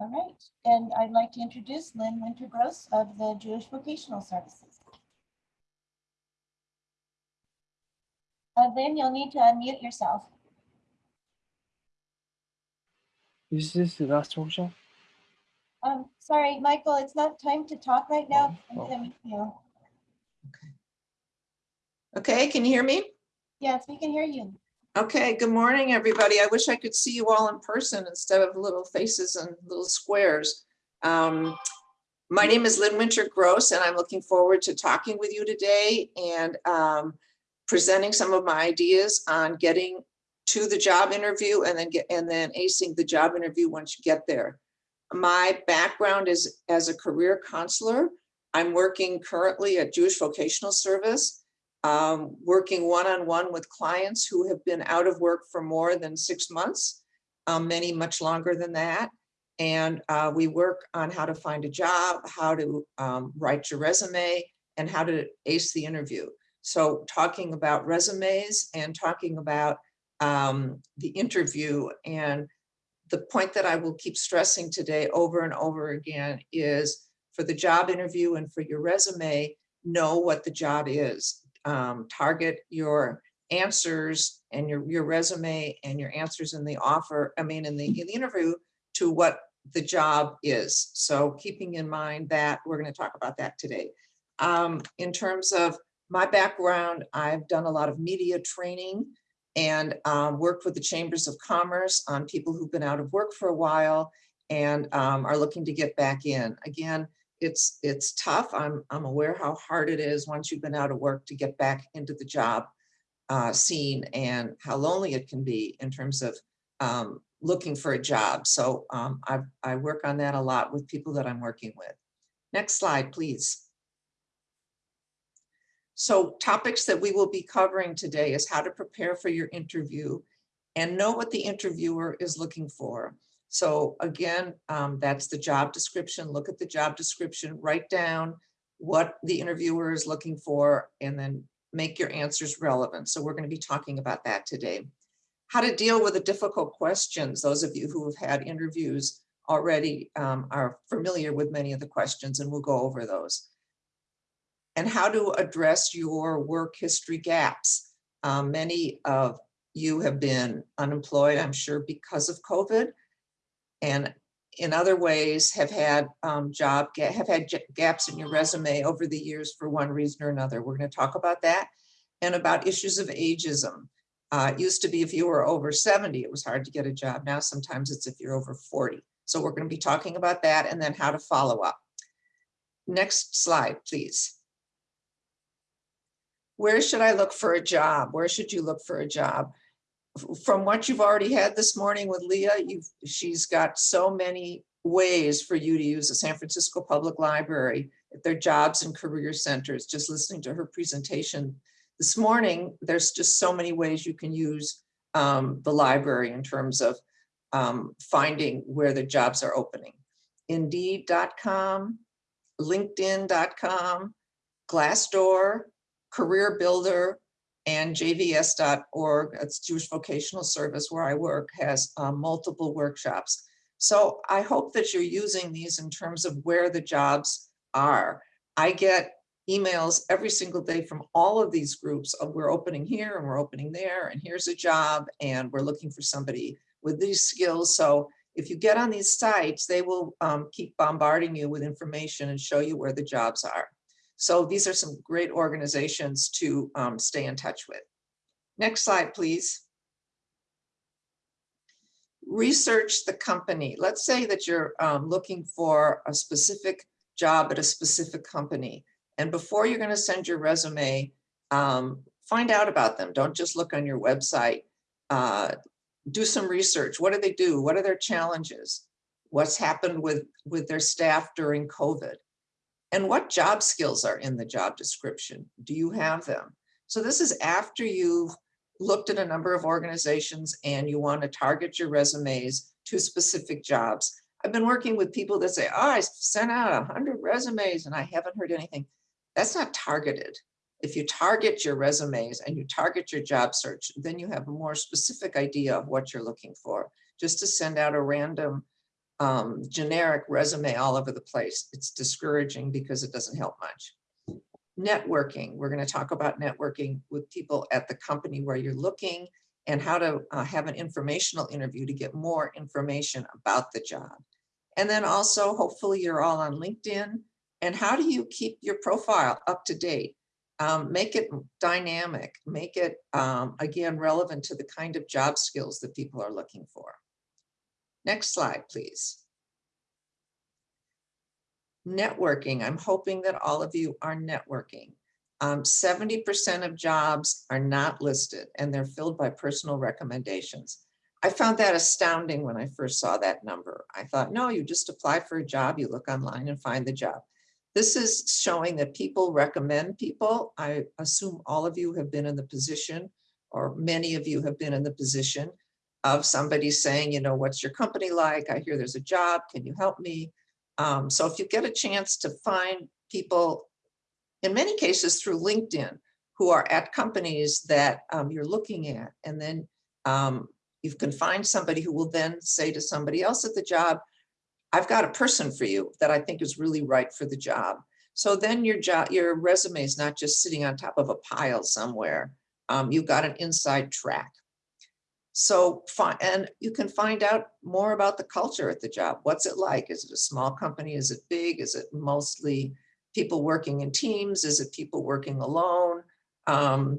All right, and I'd like to introduce Lynn Wintergross of the Jewish Vocational Services. Uh, Lynn, you'll need to unmute yourself. Is this the last workshop? Um, sorry, Michael, it's not time to talk right now. I'm Oh, oh. gonna mute you. Okay, can you hear me? Yes, we can hear you. Okay, good morning, everybody. I wish I could see you all in person instead of little faces and little squares. Um, My name is Lynn Winter Gross, and I'm looking forward to talking with you today and um, presenting some of my ideas on getting to the job interview and then get, and then acing the job interview once you get there. My background is as a career counselor. I'm working currently at Jewish Vocational Service um, working one-on-one with clients who have been out of work for more than six months, um, many much longer than that. And uh, we work on how to find a job, how to um, write your resume, and how to ace the interview. So talking about resumes and talking about um, the interview and the point that I will keep stressing today over and over again is for the job interview and for your resume, know what the job is um, target your answers and your, your resume and your answers in the offer, I mean, in the, in the interview to what the job is. So keeping in mind that, we're gonna talk about that today. Um, in terms of my background, I've done a lot of media training and um, worked with the Chambers of Commerce on people who've been out of work for a while and um, are looking to get back in. Again, it's it's tough. I'm I'm aware how hard it is once you've been out of work to get back into the job uh, scene and how lonely it can be in terms of um, looking for a job. So um, I I work on that a lot with people that I'm working with. Next slide, please. So topics that we will be covering today is how to prepare for your interview and know what the interviewer is looking for. So again, um, that's the job description. Look at the job description, write down what the interviewer is looking for, and then make your answers relevant. So we're going to be talking about that today. How to deal with the difficult questions. Those of you who have had interviews already um, are familiar with many of the questions, and we'll go over those. And how to address your work history gaps. Um, many of you have been unemployed, I'm sure, because of COVID and in other ways have had um, job, have had gaps in your resume over the years for one reason or another. We're going to talk about that and about issues of ageism. Uh, it used to be if you were over 70, it was hard to get a job. Now sometimes it's if you're over 40. So we're going to be talking about that and then how to follow up. Next slide, please. Where should I look for a job? Where should you look for a job? From what you've already had this morning with Leah, you've, she's got so many ways for you to use the San Francisco Public Library, at their jobs and career centers, just listening to her presentation this morning, there's just so many ways you can use um, the library in terms of um, finding where the jobs are opening. Indeed.com, LinkedIn.com, Glassdoor, Career Builder, and jvs.org, it's Jewish Vocational Service where I work, has uh, multiple workshops. So I hope that you're using these in terms of where the jobs are. I get emails every single day from all of these groups of we're opening here and we're opening there and here's a job and we're looking for somebody with these skills. So if you get on these sites, they will um, keep bombarding you with information and show you where the jobs are. So these are some great organizations to um, stay in touch with. Next slide, please. Research the company. Let's say that you're um, looking for a specific job at a specific company. And before you're going to send your resume, um, find out about them. Don't just look on your website. Uh, do some research. What do they do? What are their challenges? What's happened with, with their staff during COVID? And what job skills are in the job description? Do you have them? So this is after you've looked at a number of organizations and you want to target your resumes to specific jobs. I've been working with people that say, oh, I sent out a hundred resumes and I haven't heard anything. That's not targeted. If you target your resumes and you target your job search, then you have a more specific idea of what you're looking for. Just to send out a random um, generic resume all over the place. It's discouraging because it doesn't help much. Networking, we're going to talk about networking with people at the company where you're looking and how to uh, have an informational interview to get more information about the job. And then also, hopefully you're all on LinkedIn. And how do you keep your profile up to date? Um, make it dynamic, make it, um, again, relevant to the kind of job skills that people are looking for. Next slide, please. Networking, I'm hoping that all of you are networking. Um, 70% of jobs are not listed and they're filled by personal recommendations. I found that astounding when I first saw that number. I thought, no, you just apply for a job, you look online and find the job. This is showing that people recommend people. I assume all of you have been in the position, or many of you have been in the position of somebody saying, you know, what's your company like? I hear there's a job, can you help me? Um, so if you get a chance to find people, in many cases through LinkedIn, who are at companies that um, you're looking at, and then um, you can find somebody who will then say to somebody else at the job, I've got a person for you that I think is really right for the job. So then your job, your resume is not just sitting on top of a pile somewhere. Um, you've got an inside track. So and you can find out more about the culture at the job. What's it like? Is it a small company? Is it big? Is it mostly people working in teams? Is it people working alone? Um,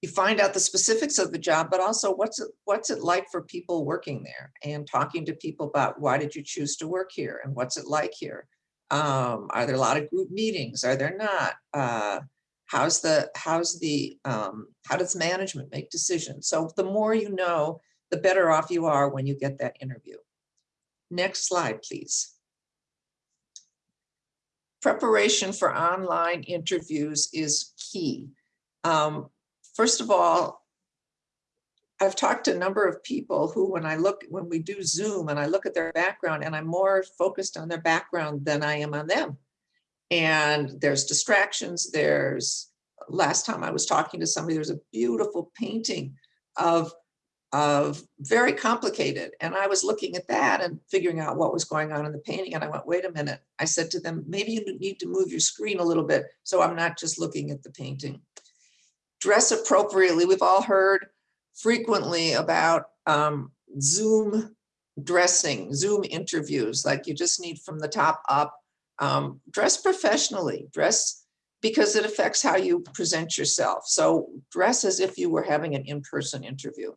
you find out the specifics of the job, but also what's it, what's it like for people working there and talking to people about why did you choose to work here and what's it like here? Um, are there a lot of group meetings? Are there not? Uh, how's the, how's the, um, how does management make decisions? So the more you know, the better off you are when you get that interview. Next slide, please. Preparation for online interviews is key. Um, first of all, I've talked to a number of people who, when I look, when we do Zoom and I look at their background and I'm more focused on their background than I am on them. And there's distractions. There's, last time I was talking to somebody, there's a beautiful painting of, of very complicated. And I was looking at that and figuring out what was going on in the painting. And I went, wait a minute. I said to them, maybe you need to move your screen a little bit. So I'm not just looking at the painting dress appropriately. We've all heard frequently about um, Zoom dressing, Zoom interviews, like you just need from the top up. Um, dress professionally, dress because it affects how you present yourself. So dress as if you were having an in-person interview.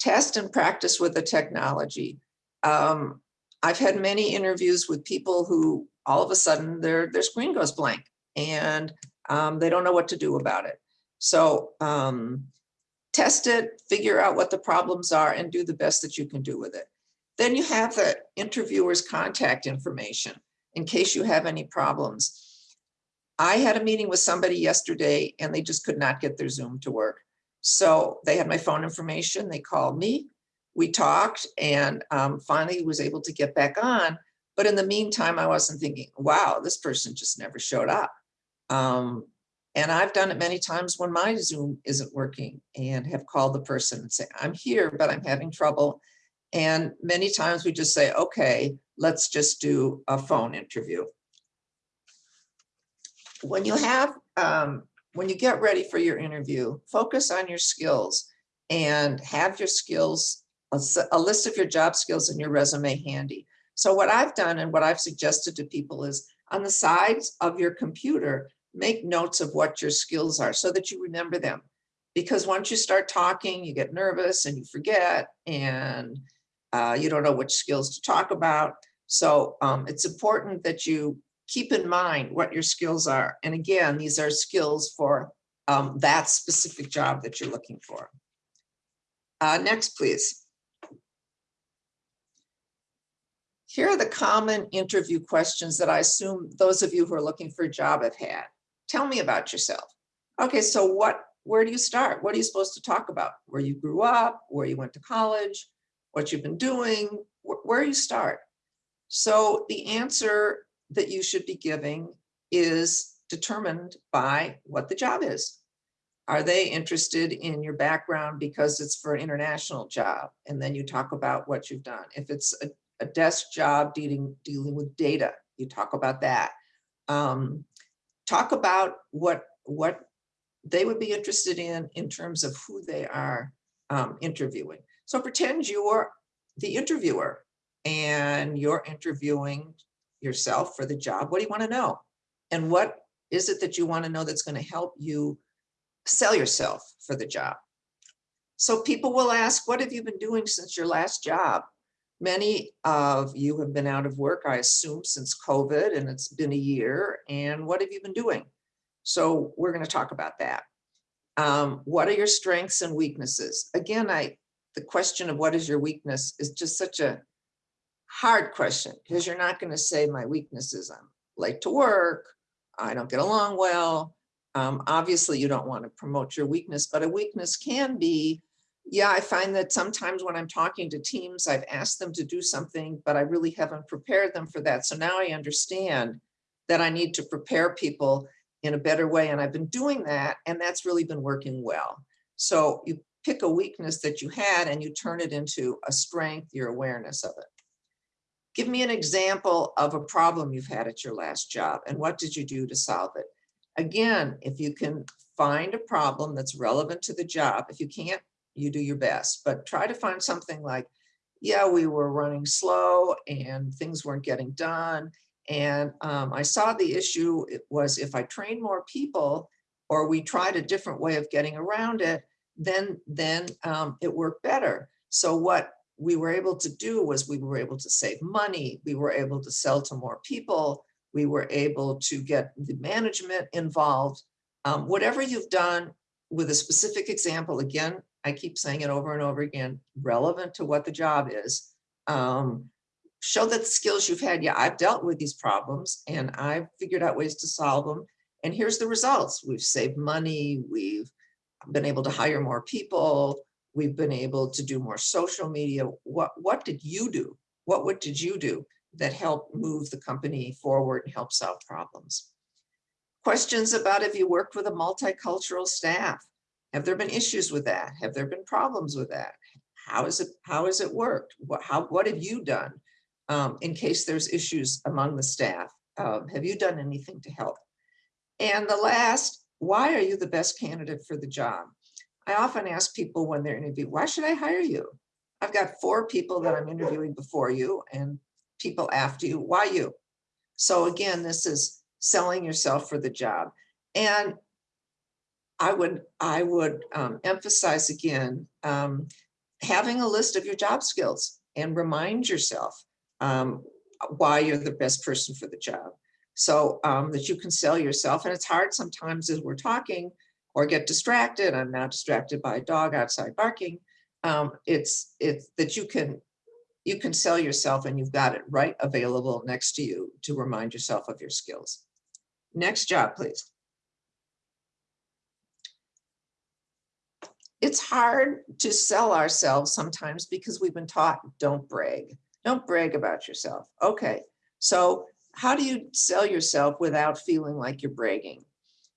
Test and practice with the technology. Um, I've had many interviews with people who all of a sudden their, their screen goes blank and um, they don't know what to do about it. So um, test it, figure out what the problems are and do the best that you can do with it. Then you have the interviewer's contact information in case you have any problems. I had a meeting with somebody yesterday and they just could not get their Zoom to work. So they had my phone information, they called me, we talked and um, finally was able to get back on. But in the meantime, I wasn't thinking, wow, this person just never showed up. Um, and I've done it many times when my Zoom isn't working and have called the person and say, I'm here, but I'm having trouble. And many times we just say, okay, let's just do a phone interview. When you have, um, when you get ready for your interview, focus on your skills and have your skills, a, list of your job skills in your resume handy. So what I've done and what I've suggested to people is on the sides of your computer, make notes of what your skills are so that you remember them. Because once you start talking, you get nervous and you forget and uh, you don't know which skills to talk about. So um, it's important that you keep in mind what your skills are. And again, these are skills for um, that specific job that you're looking for. Uh, next, please. Here are the common interview questions that I assume those of you who are looking for a job have had. Tell me about yourself. Okay, so what, where do you start? What are you supposed to talk about? Where you grew up, where you went to college, what you've been doing, wh where you start. So the answer that you should be giving is determined by what the job is. Are they interested in your background because it's for an international job? And then you talk about what you've done. If it's a, a desk job dealing, dealing with data. You talk about that. Um, talk about what, what they would be interested in, in terms of who they are um, interviewing. So pretend you're the interviewer and you're interviewing yourself for the job. What do you want to know? And what is it that you want to know that's going to help you sell yourself for the job? So people will ask, what have you been doing since your last job? Many of you have been out of work, I assume, since COVID, and it's been a year. And what have you been doing? So we're going to talk about that. Um, what are your strengths and weaknesses? Again, I the question of what is your weakness is just such a hard question because you're not going to say my weakness is I'm late to work, I don't get along well. Um, obviously, you don't want to promote your weakness, but a weakness can be, yeah, I find that sometimes when I'm talking to teams, I've asked them to do something, but I really haven't prepared them for that. So now I understand that I need to prepare people in a better way. And I've been doing that, and that's really been working well. So you pick a weakness that you had and you turn it into a strength, your awareness of it. Give me an example of a problem you've had at your last job and what did you do to solve it? Again, if you can find a problem that's relevant to the job, if you can't, you do your best, but try to find something like, yeah, we were running slow and things weren't getting done. And um, I saw the issue it was if I train more people or we tried a different way of getting around it, then, then um, it worked better. So what we were able to do was we were able to save money. We were able to sell to more people. We were able to get the management involved. Um, whatever you've done with a specific example, again, I keep saying it over and over again, relevant to what the job is. Um, show that the skills you've had, yeah, I've dealt with these problems and I've figured out ways to solve them. And here's the results. We've saved money, we've been able to hire more people. We've been able to do more social media. What, what did you do? What, what did you do that helped move the company forward and help solve problems? Questions about if you worked with a multicultural staff. Have there been issues with that? Have there been problems with that? How is it, how has it worked? What, how, what have you done um, in case there's issues among the staff? Um, have you done anything to help? And the last, why are you the best candidate for the job? I often ask people when they're interviewed, why should I hire you? I've got four people that I'm interviewing before you and people after you, why you? So again, this is selling yourself for the job. And I would, I would um, emphasize again, um, having a list of your job skills and remind yourself um, why you're the best person for the job. So um, that you can sell yourself. And it's hard sometimes as we're talking or get distracted. I'm now distracted by a dog outside barking. Um, it's it's that you can you can sell yourself and you've got it right available next to you to remind yourself of your skills. Next job, please. It's hard to sell ourselves sometimes because we've been taught don't brag. Don't brag about yourself. Okay, so how do you sell yourself without feeling like you're bragging?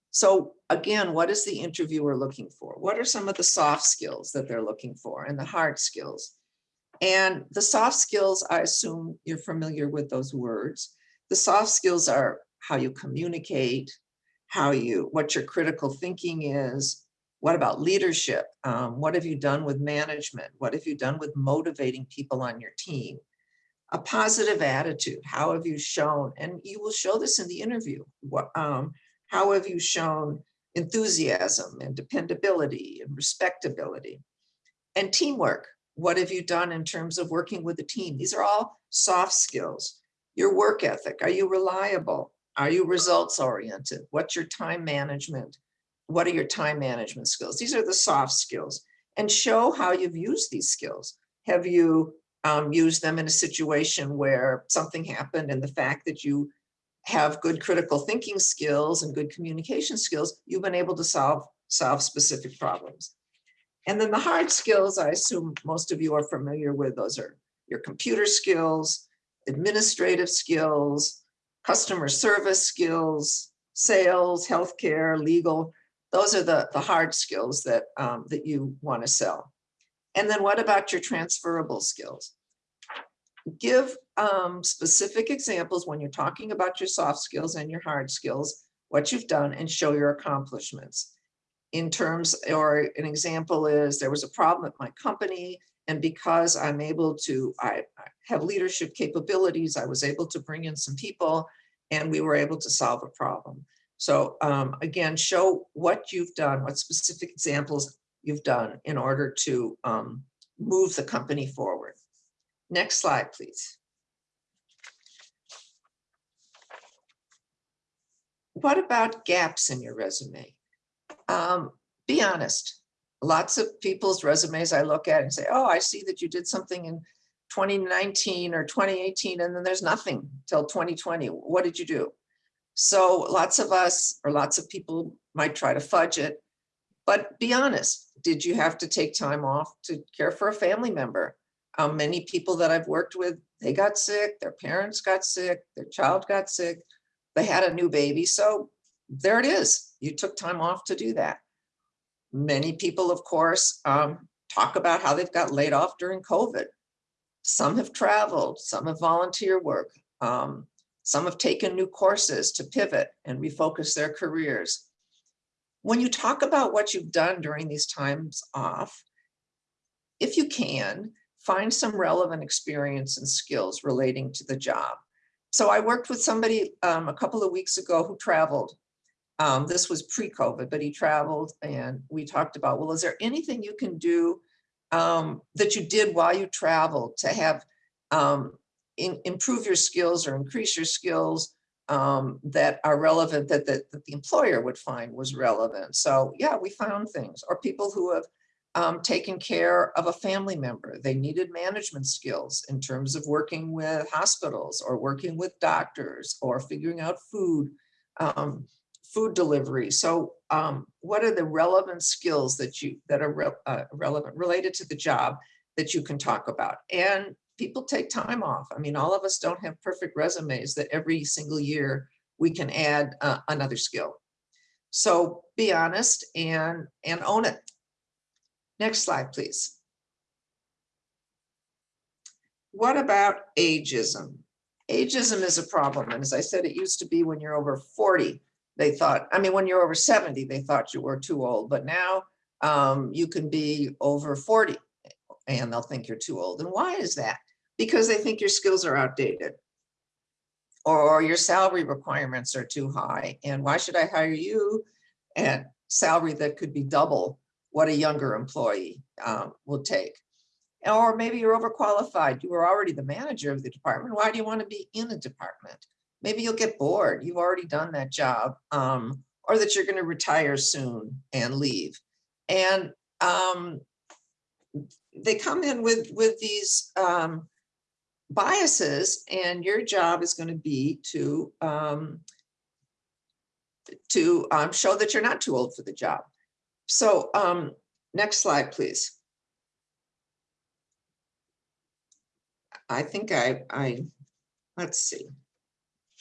So again, what is the interviewer looking for? What are some of the soft skills that they're looking for and the hard skills? And the soft skills, I assume you're familiar with those words. The soft skills are how you communicate, how you, what your critical thinking is. What about leadership? Um, what have you done with management? What have you done with motivating people on your team? A positive attitude. How have you shown, and you will show this in the interview. What, um, how have you shown enthusiasm and dependability and respectability? And teamwork. What have you done in terms of working with a team? These are all soft skills. Your work ethic. Are you reliable? Are you results oriented? What's your time management? What are your time management skills? These are the soft skills and show how you've used these skills. Have you um, used them in a situation where something happened and the fact that you have good critical thinking skills and good communication skills, you've been able to solve, solve specific problems. And then the hard skills, I assume most of you are familiar with, those are your computer skills, administrative skills, customer service skills, sales, healthcare, legal. Those are the, the hard skills that, um, that you want to sell. And then what about your transferable skills? Give um, specific examples when you're talking about your soft skills and your hard skills, what you've done and show your accomplishments. In terms, or an example is there was a problem at my company and because I'm able to, I have leadership capabilities, I was able to bring in some people and we were able to solve a problem. So um, again, show what you've done, what specific examples you've done in order to um, move the company forward. Next slide, please. What about gaps in your resume? Um, be honest. Lots of people's resumes I look at and say, oh, I see that you did something in 2019 or 2018, and then there's nothing till 2020. What did you do? So lots of us or lots of people might try to fudge it, but be honest. Did you have to take time off to care for a family member? Many people that I've worked with, they got sick, their parents got sick, their child got sick, they had a new baby. So there it is. You took time off to do that. Many people, of course, um, talk about how they've got laid off during COVID. Some have traveled, some have volunteer work. Um, some have taken new courses to pivot and refocus their careers. When you talk about what you've done during these times off, if you can, find some relevant experience and skills relating to the job. So I worked with somebody um, a couple of weeks ago who traveled. Um, this was pre-COVID, but he traveled and we talked about, well, is there anything you can do um, that you did while you traveled to have um, in, improve your skills or increase your skills um, that are relevant that, that, that the employer would find was relevant. So yeah, we found things or people who have um, taken care of a family member. They needed management skills in terms of working with hospitals or working with doctors or figuring out food, um, food delivery. So um, what are the relevant skills that you that are re uh, relevant related to the job that you can talk about? And people take time off. I mean, all of us don't have perfect resumes that every single year we can add uh, another skill. So be honest and and own it. Next slide, please. What about ageism? Ageism is a problem. And as I said, it used to be when you're over 40, they thought, I mean, when you're over 70, they thought you were too old, but now um, you can be over 40 and they'll think you're too old. And why is that? Because they think your skills are outdated or your salary requirements are too high. And why should I hire you at salary that could be double what a younger employee um, will take? Or maybe you're overqualified. You were already the manager of the department. Why do you want to be in a department? Maybe you'll get bored. You've already done that job um, or that you're going to retire soon and leave. And um, they come in with, with these um, biases and your job is going to be to um, to um, show that you're not too old for the job. So um, next slide, please. I think I, I, let's see.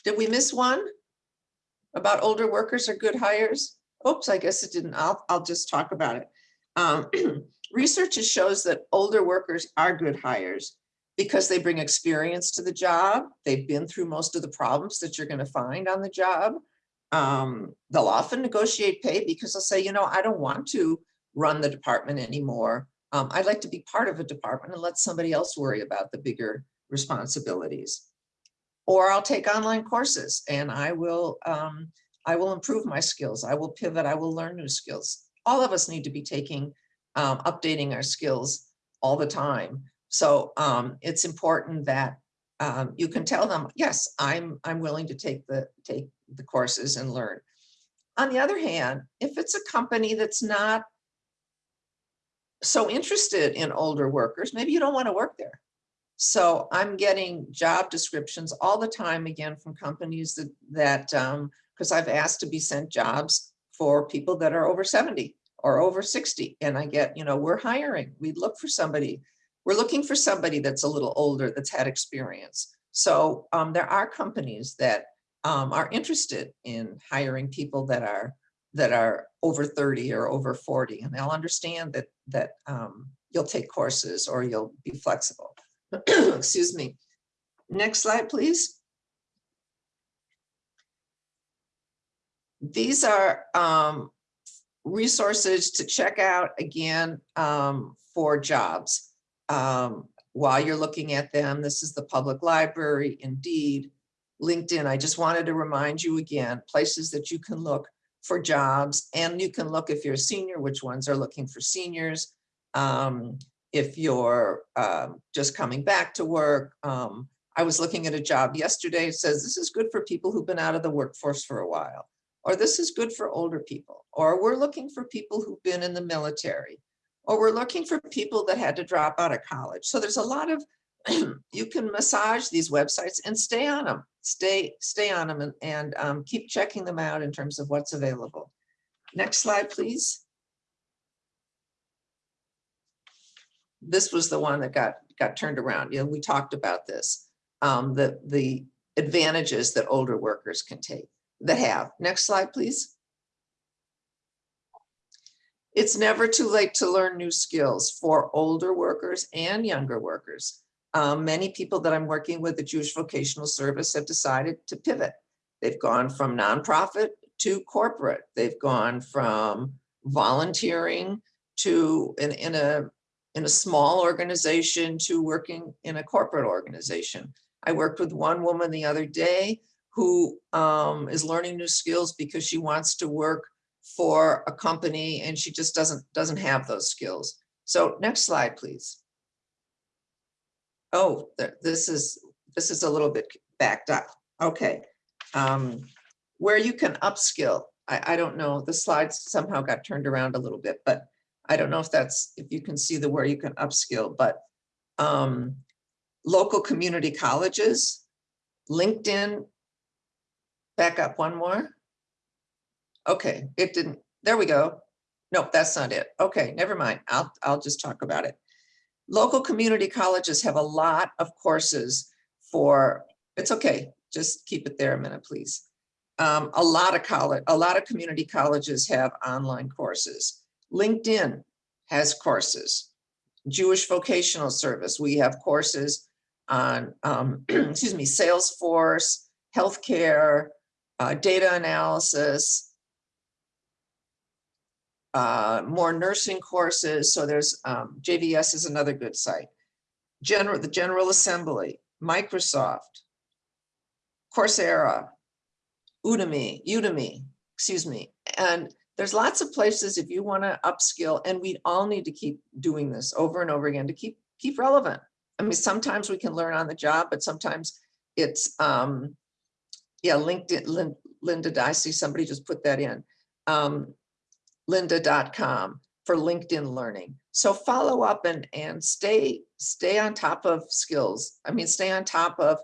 Did we miss one? About older workers are good hires? Oops, I guess it didn't. I'll, I'll just talk about it. Um, research shows that older workers are good hires because they bring experience to the job. They've been through most of the problems that you're going to find on the job. Um, they'll often negotiate pay because they'll say, you know, I don't want to run the department anymore. Um, I'd like to be part of a department and let somebody else worry about the bigger responsibilities. Or I'll take online courses and I will, um, I will improve my skills. I will pivot. I will learn new skills. All of us need to be taking, um, updating our skills all the time. So um, it's important that um, you can tell them, yes, I'm, I'm willing to take the, take the courses and learn. On the other hand, if it's a company that's not so interested in older workers, maybe you don't want to work there. So I'm getting job descriptions all the time again from companies that, that um, because I've asked to be sent jobs for people that are over 70 or over 60. And I get, you know, we're hiring, we'd look for somebody. We're looking for somebody that's a little older, that's had experience. So um, there are companies that um, are interested in hiring people that are that are over 30 or over 40, and they'll understand that that um, you'll take courses or you'll be flexible. Excuse me. Next slide, please. These are um, resources to check out again um, for jobs. Um, While you're looking at them, this is the public library, Indeed, LinkedIn. I just wanted to remind you again, places that you can look for jobs and you can look if you're a senior, which ones are looking for seniors. Um, If you're um, just coming back to work, um, I was looking at a job yesterday, it says this is good for people who've been out of the workforce for a while. Or this is good for older people, or we're looking for people who've been in the military. Or we're looking for people that had to drop out of college. So there's a lot of, you can massage these websites and stay on them, stay, stay on them and, and um, keep checking them out in terms of what's available. Next slide, please. This was the one that got, got turned around. You know, we talked about this. Um, the, the advantages that older workers can take, that have. Next slide, please. It's never too late to learn new skills for older workers and younger workers. Um, many people that I'm working with the Jewish Vocational Service have decided to pivot. They've gone from nonprofit to corporate. They've gone from volunteering to in, in a in a small organization to working in a corporate organization. I worked with one woman the other day who um, is learning new skills because she wants to work for a company and she just doesn't doesn't have those skills. So next slide, please. Oh, th- this is this is a little bit backed up. Okay. Um, where you can upskill. I, I don't know, the slides somehow got turned around a little bit, but I don't know if that's, if you can see the where you can upskill, but um, local community colleges, LinkedIn. Back up one more. Okay, it didn't, there we go. Nope, that's not it. Okay, never mind. I'll, I'll just talk about it. Local community colleges have a lot of courses for, it's okay, just keep it there a minute, please. Um, a lot of college, a lot of community colleges have online courses. LinkedIn has courses. Jewish Vocational Service, we have courses on, um, excuse me, Salesforce, healthcare, uh, data analysis, uh, more nursing courses. So there's um, JVS is another good site. General, the General Assembly, Microsoft, Coursera, Udemy, Udemy, excuse me. And there's lots of places if you want to upskill and we all need to keep doing this over and over again to keep keep relevant. I mean, sometimes we can learn on the job, but sometimes it's um yeah, LinkedIn, Lin, Linda, I see somebody just put that in. Um, lynda.com for LinkedIn learning. So follow up and and stay stay on top of skills. I mean, stay on top of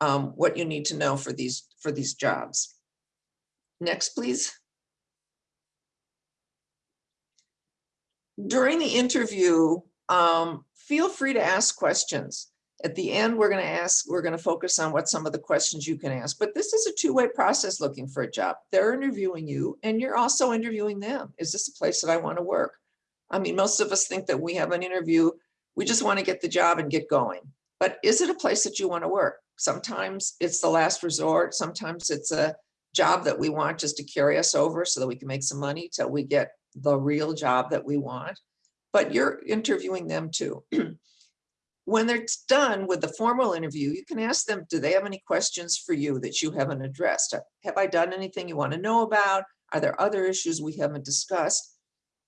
um, what you need to know for these for these jobs. Next, please. During the interview, um, feel free to ask questions. At the end, we're going to ask, we're going to focus on what some of the questions you can ask, but this is a two-way process looking for a job. They're interviewing you and you're also interviewing them. Is this a place that I want to work? I mean, most of us think that we have an interview, we just want to get the job and get going. But is it a place that you want to work? Sometimes it's the last resort. Sometimes it's a job that we want just to carry us over so that we can make some money till we get the real job that we want. But you're interviewing them too. when they're done with the formal interview, you can ask them, do they have any questions for you that you haven't addressed? Have I done anything you want to know about? Are there other issues we haven't discussed?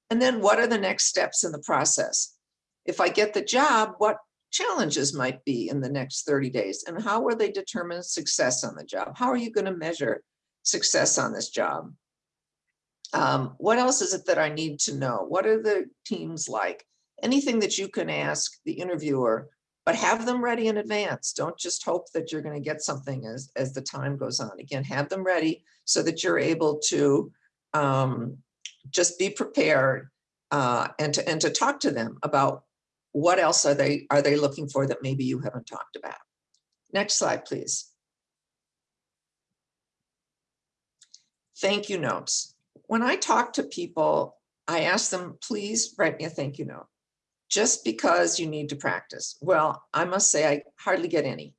And then what are the next steps in the process? If I get the job, what challenges might be in the next 30 days? And how will they determine success on the job? How are you going to measure success on this job? Um, what else is it that I need to know? What are the teams like? Anything that you can ask the interviewer, but have them ready in advance. Don't just hope that you're going to get something as, as the time goes on. Again, have them ready so that you're able to um, just be prepared uh, and to and to talk to them about what else are they are they looking for that maybe you haven't talked about. Next slide, please. Thank you notes. When I talk to people, I ask them, please write me a thank you note. Just because you need to practice. Well, I must say I hardly get any.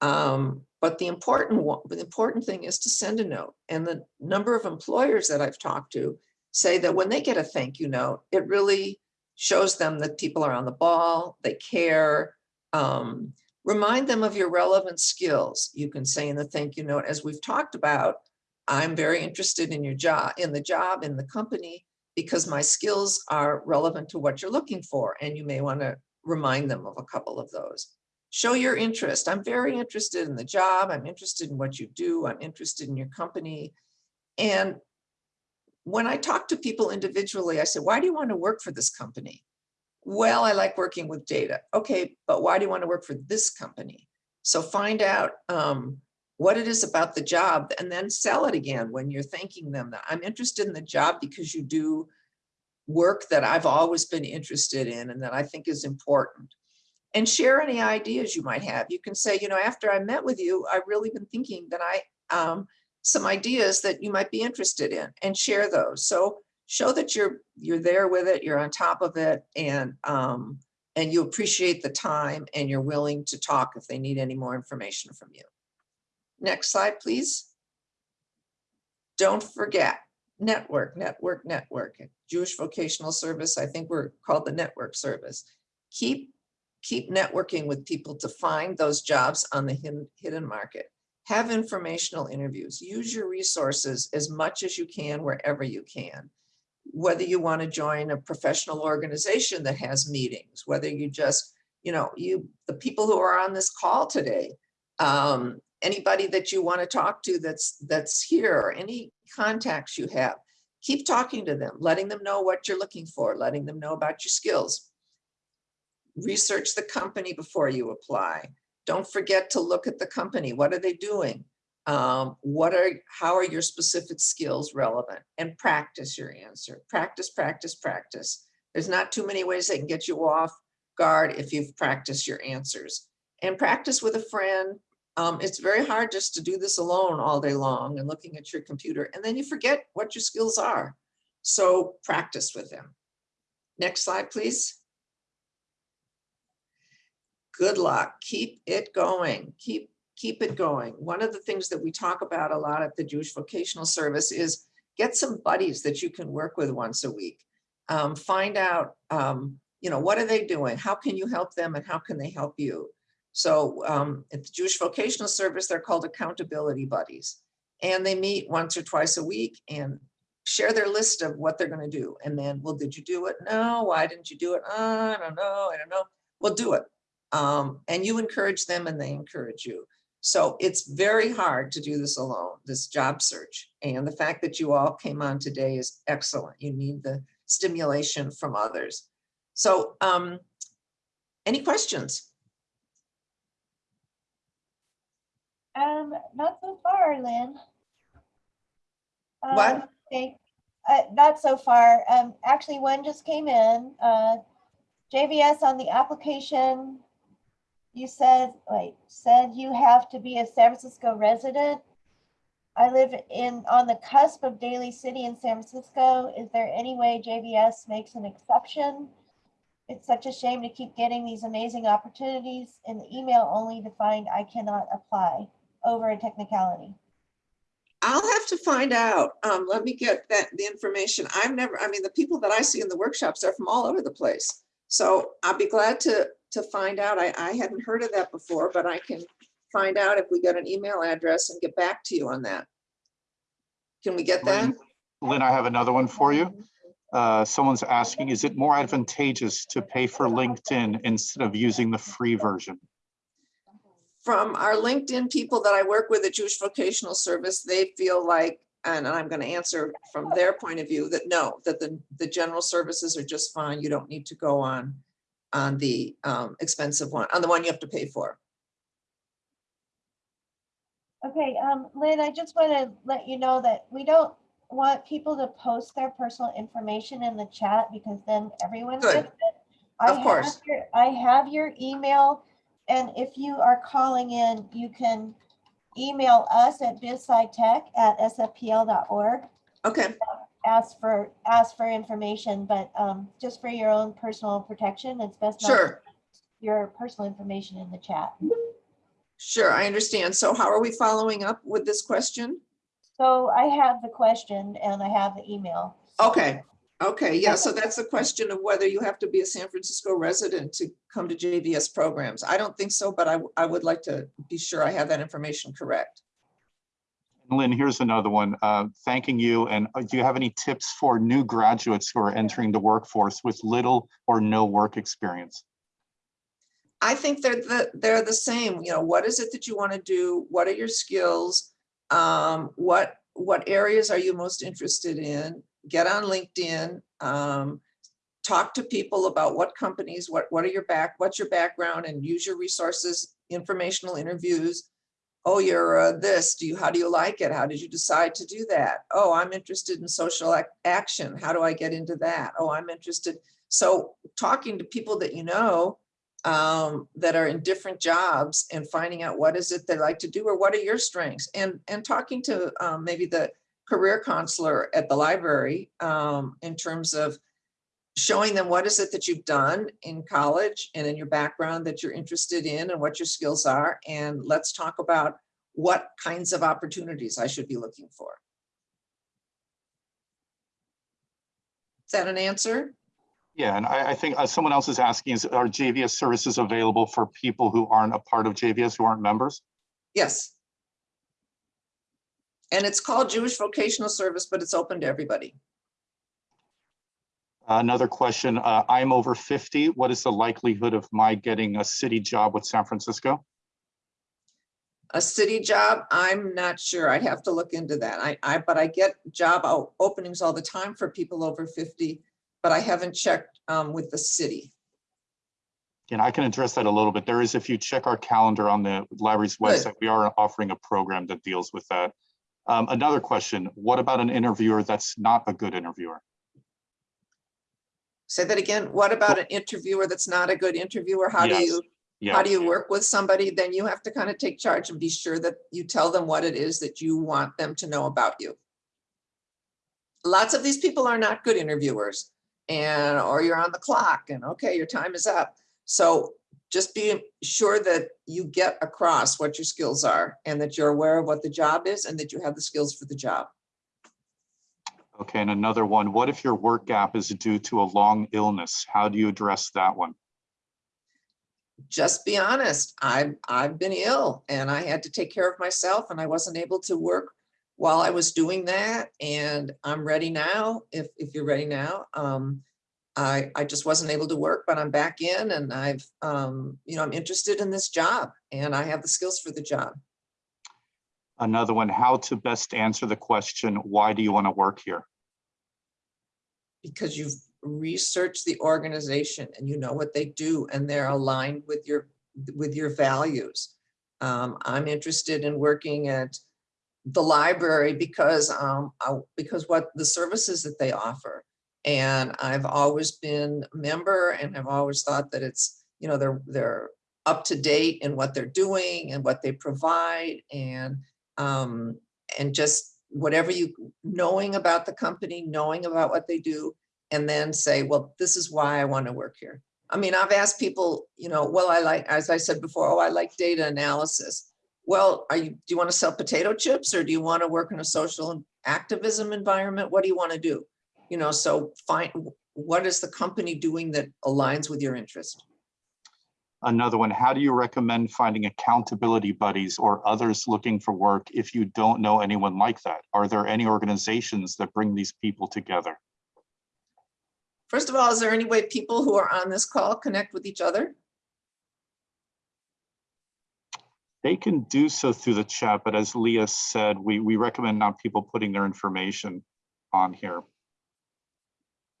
Um, but the important one, the important thing is to send a note. And the number of employers that I've talked to say that when they get a thank you note, it really shows them that people are on the ball, they care. Um, remind them of your relevant skills. You can say in the thank you note, as we've talked about, I'm very interested in your job, in the job, in the company, because my skills are relevant to what you're looking for. And you may want to remind them of a couple of those. Show your interest. I'm very interested in the job. I'm interested in what you do. I'm interested in your company. And when I talk to people individually, I say, why do you want to work for this company? Well, I like working with data. Okay, but why do you want to work for this company? So find out um, what it is about the job and then sell it again when you're thanking them that I'm interested in the job because you do work that I've always been interested in and that I think is important. And share any ideas you might have. You can say, you know, after I met with you, I've really been thinking that I, um, some ideas that you might be interested in and share those. So show that you're, you're there with it, you're on top of it and, um, and you appreciate the time and you're willing to talk if they need any more information from you. Next slide, please. Don't forget, network, network, network. Jewish Vocational Service, I think we're called the network service. Keep, keep networking with people to find those jobs on the hidden, market. Have informational interviews. Use your resources as much as you can wherever you can. Whether you want to join a professional organization that has meetings, whether you just, you know, you, the people who are on this call today, um, anybody that you want to talk to that's that's here, or any contacts you have, keep talking to them, letting them know what you're looking for, letting them know about your skills. Research the company before you apply. Don't forget to look at the company. What are they doing? Um, what are, how are your specific skills relevant? And practice your answer. Practice, practice, practice. There's not too many ways they can get you off guard if you've practiced your answers. And practice with a friend, um, it's very hard just to do this alone all day long and looking at your computer and then you forget what your skills are. So practice with them. Next slide, please. Good luck. Keep it going. Keep, keep it going. One of the things that we talk about a lot at the Jewish Vocational Service is get some buddies that you can work with once a week. Um, find out, um, you know, what are they doing? How can you help them and how can they help you? So um, at the Jewish Vocational Service, they're called accountability buddies. And they meet once or twice a week and share their list of what they're going to do. And then, well, did you do it? No, why didn't you do it? Uh, I don't know. I don't know. Well, do it. Um, and you encourage them and they encourage you. So it's very hard to do this alone, this job search. And the fact that you all came on today is excellent. You need the stimulation from others. So um, any questions? Um, not so far, Lynn. What? Um, Okay, uh, not so far. Um, actually, one just came in. Uh, JVS on the application. You said, wait, said you have to be a San Francisco resident. I live in, on the cusp of Daly City in San Francisco. Is there any way JVS makes an exception? It's such a shame to keep getting these amazing opportunities in the email only to find I cannot apply over a technicality. I'll have to find out. Um, let me get that, the information. I've never, I mean, the people that I see in the workshops are from all over the place. So I'll be glad to, to find out. I, I hadn't heard of that before, but I can find out if we get an email address and get back to you on that. Can we get that? Lynn, Lynn, I have another one for you. Uh, Someone's asking, is it more advantageous to pay for LinkedIn instead of using the free version? From our LinkedIn people that I work with at Jewish Vocational Service, they feel like, and I'm going to answer from their point of view, that no, that the, the general services are just fine. You don't need to go on, on the um, expensive one, on the one you have to pay for. Okay, um, Lynn, I just want to let you know that we don't want people to post their personal information in the chat because then everyone Good. gets it. I Of course. your- I have your email, and if you are calling in, you can email us at bizscitech@sfpl.org. Okay, Ask for, ask for information, but, um, just for your own personal protection, it's best not to put your personal information in the chat. Sure, I understand. So how are we following up with this question? So I have the question and I have the email. Okay, okay, yeah, so that's the question of whether you have to be a San Francisco resident to come to JVS programs. I don't think so, but I, I would like to be sure I have that information correct. Lynn, here's another one. Uh, Thanking you. And uh, do you have any tips for new graduates who are entering the workforce with little or no work experience? I think they're the, they're the same, you know, what is it that you want to do? What are your skills? Um, what, what areas are you most interested in? Get on LinkedIn. Um, talk to people about what companies, what, what are your back, what's your background and use your resources, informational interviews. Oh, you're uh, this, do you, how do you like it? How did you decide to do that? Oh, I'm interested in social ac- action. How do I get into that? Oh, I'm interested. So talking to people that you know, um, that are in different jobs and finding out what is it they like to do or what are your strengths and and talking to um, maybe the career counselor at the library um, in terms of showing them what is it that you've done in college and in your background that you're interested in and what your skills are and let's talk about what kinds of opportunities I should be looking for. Is that an answer? Yeah, and I, I think uh, someone else is asking, is are JVS services available for people who aren't a part of JVS, who aren't members? Yes. And it's called Jewish Vocational Service, but it's open to everybody. Another question, uh, I'm over 50. What is the likelihood of my getting a city job with San Francisco? A city job, I'm not sure. I'd have to look into that. I, I, but I get job openings all the time for people over 50, but I haven't checked um, with the city. And I can address that a little bit. There is, if you check our calendar on the library's Good. website, we are offering a program that deals with that. Um, Another question, what about an interviewer that's not a good interviewer? Say that again. What about an interviewer that's not a good interviewer? How do you, Yeah. how do you work with somebody? Then you have to kind of take charge and be sure that you tell them what it is that you want them to know about you. Lots of these people are not good interviewers and, or you're on the clock and okay, your time is up. So just be sure that you get across what your skills are and that you're aware of what the job is and that you have the skills for the job. Okay, and another one, what if your work gap is due to a long illness? How do you address that one? just be honest, I've, I've been ill and I had to take care of myself and I wasn't able to work while I was doing that. And I'm ready now, if, if you're ready now. Um, I, I just wasn't able to work, but I'm back in and I've, um, you know, I'm interested in this job and I have the skills for the job. Another one, how to best answer the question, why do you want to work here? because you've researched the organization and you know what they do and they're aligned with your, with your values. Um, I'm interested in working at the library because, um, I- because what the services that they offer. And I've always been a member and I've always thought that it's, you know, they're, they're up to date in what they're doing and what they provide and, um, and just whatever you, knowing about the company, knowing about what they do, and then say, well, this is why I want to work here. I mean, I've asked people, you know, well, I like, as I said before, oh, I like data analysis. Well, are you, do you want to sell potato chips or do you want to work in a social activism environment? What do you want to do? You know, so find, what is the company doing that aligns with your interest? Another one, how do you recommend finding accountability buddies or others looking for work if you don't know anyone like that? Are there any organizations that bring these people together? First of all, is there any way people who are on this call connect with each other? They can do so through the chat, but as Leah said, we, we recommend not people putting their information on here.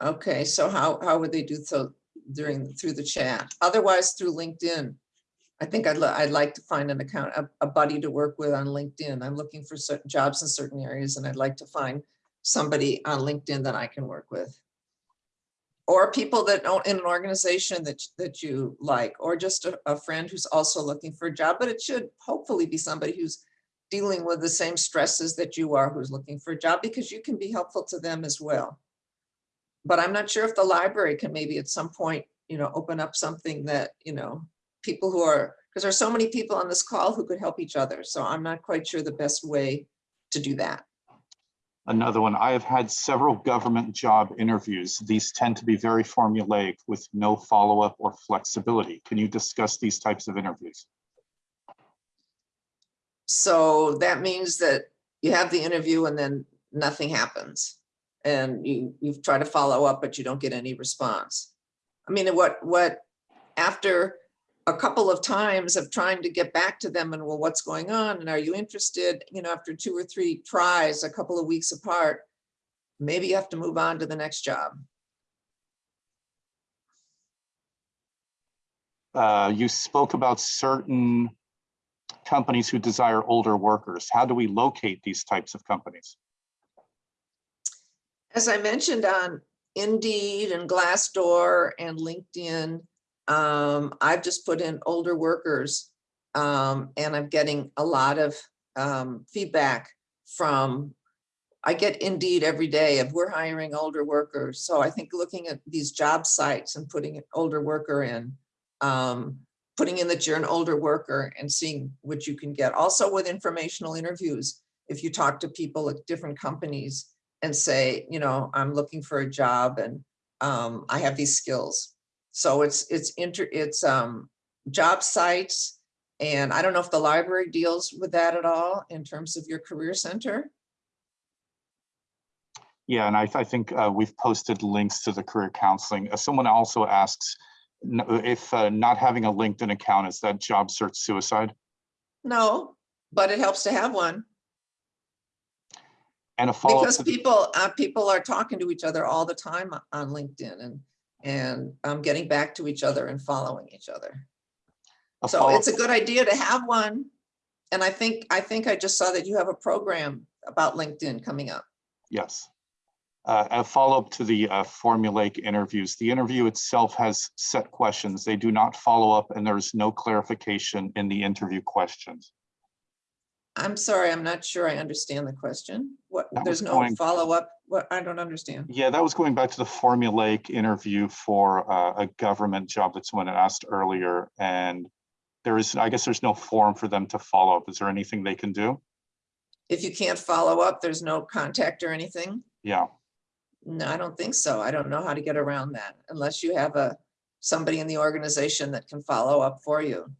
Okay, so how, how would they do so during, through the chat? Otherwise through LinkedIn? I think I'd, I'd like to find an account, a, a buddy to work with on LinkedIn. I'm looking for certain jobs in certain areas and I'd like to find somebody on LinkedIn that I can work with. Or people that don't, in an organization that, that you like, or just a, a friend who's also looking for a job, but it should hopefully be somebody who's dealing with the same stresses that you are, who's looking for a job, because you can be helpful to them as well. But I'm not sure if the library can maybe at some point, you know, open up something that, you know, people who are, because there's so many people on this call who could help each other. So I'm not quite sure the best way to do that. Another one, I have had several government job interviews. These tend to be very formulaic with no follow-up or flexibility. Can you discuss these types of interviews? So that means that you have the interview and then nothing happens. And you, you've tried to follow up, but you don't get any response. I mean, what, what, after a couple of times of trying to get back to them and, well, what's going on? And are you interested? You know, after two or three tries, a couple of weeks apart, maybe you have to move on to the next job. Uh, You spoke about certain companies who desire older workers. How do we locate these types of companies? As I mentioned on Indeed and Glassdoor and LinkedIn, um, I've just put in older workers. Um, and I'm getting a lot of, um, feedback from, I get Indeed every day of we're hiring older workers. So I think looking at these job sites and putting an older worker in, um, putting in that you're an older worker and seeing what you can get. Also with informational interviews, if you talk to people at different companies, and say, you know, I'm looking for a job and um, I have these skills. So it's, it's inter, it's um, job sites. And I don't know if the library deals with that at all in terms of your career center. Yeah, and I, I think uh, we've posted links to the career counseling. Uh, Someone also asks if uh, not having a LinkedIn account, is that job search suicide? No, but it helps to have one And a follow-up, because people, uh, people are talking to each other all the time on LinkedIn and, and um, getting back to each other and following each other. So it's a good idea to have one. And I think, I think I just saw that you have a program about LinkedIn coming up. Yes. Uh, A follow-up to the uh, formulaic interviews. The interview itself has set questions. They do not follow up and there's no clarification in the interview questions. I'm sorry, I'm not sure I understand the question. What, That there's no follow-up? What, I don't understand. Yeah, that was going back to the formulaic interview for uh, a government job that someone asked earlier. And there is, I guess there's no form for them to follow up. Is there anything they can do? If you can't follow up, there's no contact or anything? Yeah, No, I don't think so. I don't know how to get around that unless you have a, somebody in the organization that can follow up for you.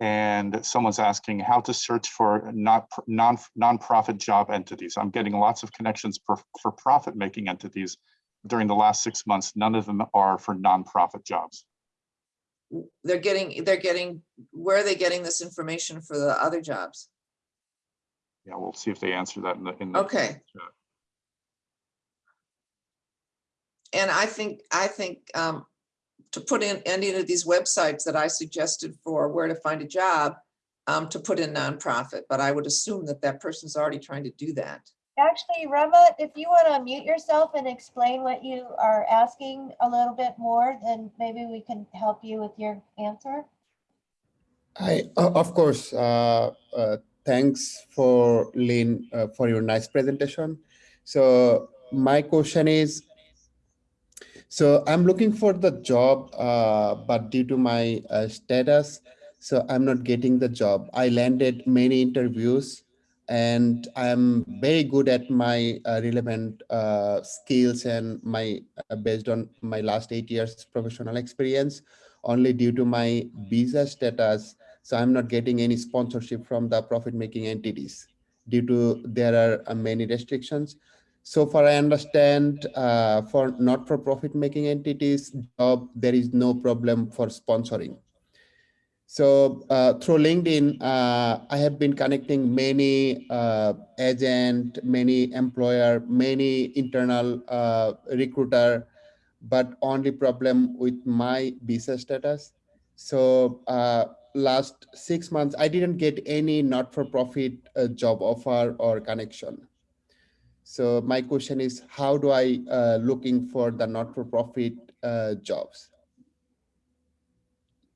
And someone's asking how to search for not, non, nonprofit job entities. I'm getting lots of connections for, for profit-making entities. During the last six months, none of them are for nonprofit jobs. They're getting, they're getting, where are they getting this information for the other jobs? Yeah, we'll see if they answer that in the, in the. Okay. chat. And I think, I think um, to put in any of these websites that I suggested for where to find a job, um, to put in nonprofit, but I would assume that that person's already trying to do that. Actually, Rama, if you want to mute yourself and explain what you are asking a little bit more, then maybe we can help you with your answer. Hi, o- of course. Uh, uh, thanks for Lynn uh, for your nice presentation. So my question is, so I'm looking for the job, uh, but due to my uh, status, so I'm not getting the job. I landed many interviews, and I'm very good at my uh, relevant uh, skills and my uh, based on my last eight years professional experience. Only due to my visa status, so I'm not getting any sponsorship from the profit-making entities due to there are uh, many restrictions. So far, I understand uh, for not-for-profit making entities, job, there is no problem for sponsoring. So uh, through LinkedIn, uh, I have been connecting many uh, agent, many employer, many internal uh, recruiter, but only problem with my visa status. So uh, last six months, I didn't get any not-for-profit job offer or connection. So my question is, how do I uh, looking for the not-for-profit uh, jobs?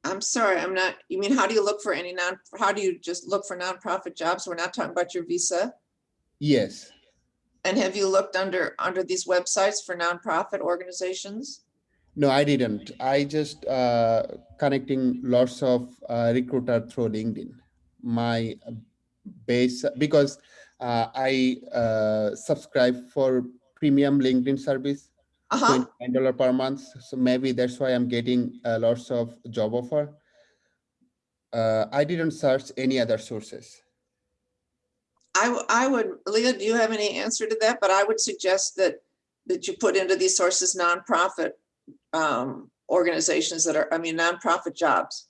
I'm sorry, I'm not, you mean, how do you look for any non, how do you just look for nonprofit jobs? We're not talking about your visa. Yes, And have you looked under, under these websites for nonprofit organizations? No, I didn't. I just uh, connecting lots of uh, recruiter through LinkedIn. My base because I uh, subscribe for premium LinkedIn service, Uh-huh. twenty dollar per month. So maybe that's why I'm getting uh, lots of job offer. Uh, I didn't search any other sources. I, I would, Leah, do you have any answer to that? But I would suggest that, that you put into these sources nonprofit um, organizations that are, I mean, nonprofit jobs.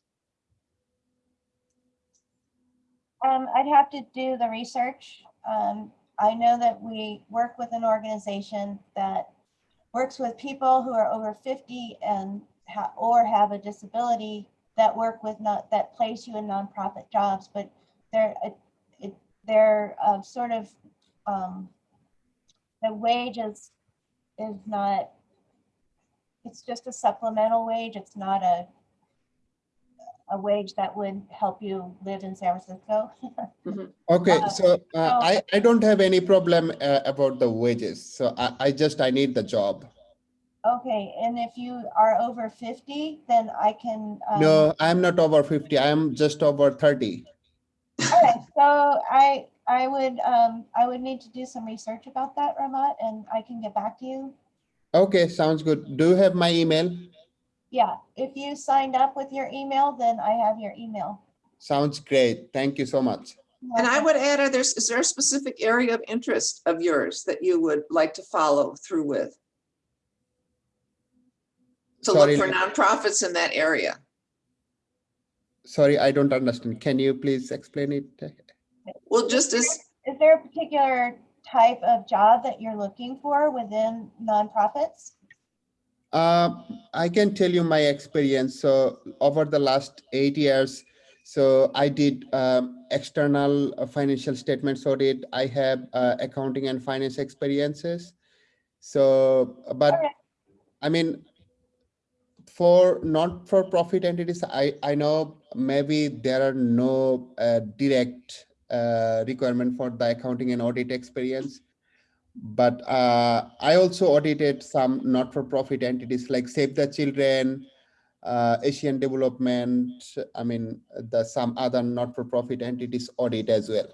Um, I'd have to do the research. Um, I know that we work with an organization that works with people who are over fifty and ha- or have a disability that work with not, that place you in nonprofit jobs, but they're, it, it, they're, uh, sort of, um, the wage is, is not, it's just a supplemental wage. It's not a, a wage that would help you live in San Francisco. Okay, Uh, so uh, so- I, I don't have any problem uh, about the wages. So I, I just, I need the job. Okay, and if you are over fifty, then I can. um, No, I'm not over 50. I'm just over 30. All right, so I, I would, um, I would need to do some research about that, Ramat, and I can get back to you. Okay, sounds good. Do you have my email? Yeah, if you signed up with your email, then I have your email. Sounds great. Thank you so much. And I would add, are there, is there a specific area of interest of yours that you would like to follow through with? To look for nonprofits in that area. Sorry, I don't understand. Can you please explain it? Well, just as, Is there a particular type of job that you're looking for within nonprofits? Uh, I can tell you my experience. So over the last eight years, so I did um, external uh, financial statements audit. I have uh, accounting and finance experiences. So, but. I mean, for not-for-profit entities, I, I know maybe there are no uh, direct uh, requirement for the accounting and audit experience. But uh, I also audited some not-for-profit entities like Save the Children, uh, Asian Development, I mean, the some other not-for-profit entities audit as well.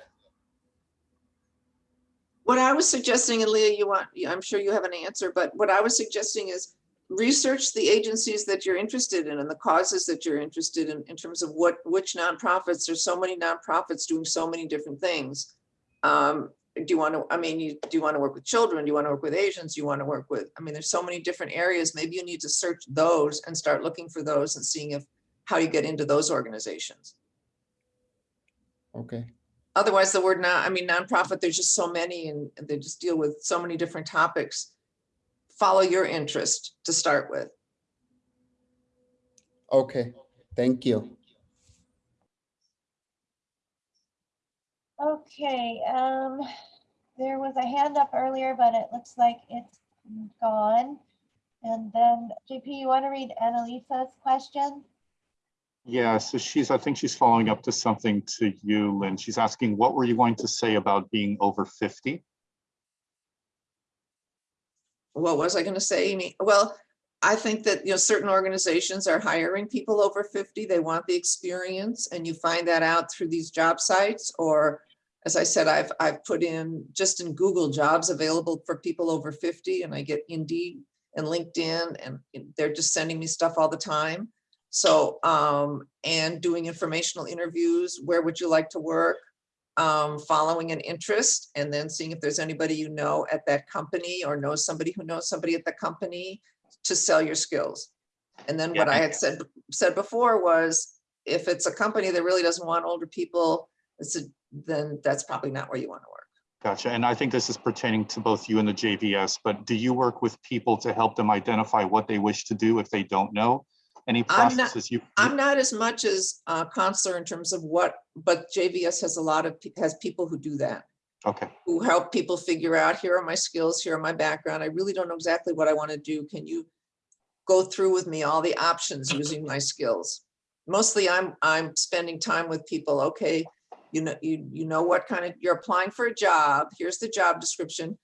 what I was suggesting, and Leah, you want, I'm sure you have an answer, but what I was suggesting is research the agencies that you're interested in and the causes that you're interested in, in terms of what, which nonprofits, there's so many nonprofits doing so many different things. Um, do you want to, I mean, you, do you want to work with children? Do you want to work with Asians? Do you want to work with, I mean, there's so many different areas. Maybe you need to search those and start looking for those and seeing if, how you get into those organizations. Okay, Otherwise, the word non, I mean, nonprofit, there's just so many and they just deal with so many different topics. Follow your interest to start with. okay, thank you. Okay, um, there was a hand up earlier, but it looks like it's gone. And then JP, you want to read Annalisa's question? Yeah, so she's, I think she's following up to something to you, Lynn. She's asking, what were you going to say about being over 50? What was I gonna say, Amy? Well, I think that, you know, certain organizations are hiring people over fifty. They want the experience and you find that out through these job sites or as I said, I've, I've put in just in Google jobs available for people over fifty and I get Indeed and LinkedIn and they're just sending me stuff all the time. So, um, and doing informational interviews, where would you like to work? um, following an interest and then seeing if there's anybody you know at that company or know somebody who knows somebody at the company to sell your skills. And then what I Yeah. had said, said before was, if it's a company that really doesn't want older people, it's a, then that's probably not where you want to work. Gotcha. And I think this is pertaining to both you and the JVS, but do you work with people to help them identify what they wish to do if they don't know? Any I'm not- you? you- I'm not as much as uh counselor in terms of what, but JVS has a lot of, has people who do that. Okay, who help people figure out, here are my skills, here are my background. I really don't know exactly what I want to do. Can you go through with me all the options using my skills? Mostly I'm, I'm spending time with people, okay, you know, you, you know what kind of, you're applying for a job, here's the job description.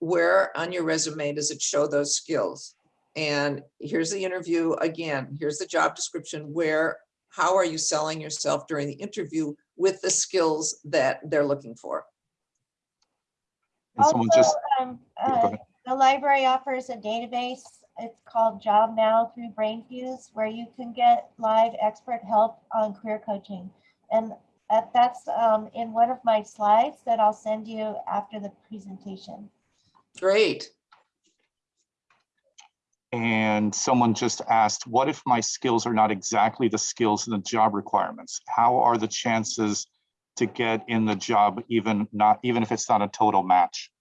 Where on your resume does it show those skills? And here's the interview again, here's the job description where, how are you selling yourself during the interview with the skills that they're looking for? And someone Also, just, um, uh, ahead. the library offers a database. It's called Job Now through BrainFuse, where you can get live expert help on career coaching. And that, that's um, in one of my slides that I'll send you after the presentation. Great. and someone just asked, what if my skills are not exactly the skills in the job requirements? How are the chances to get in the job even not, even if it's not a total match?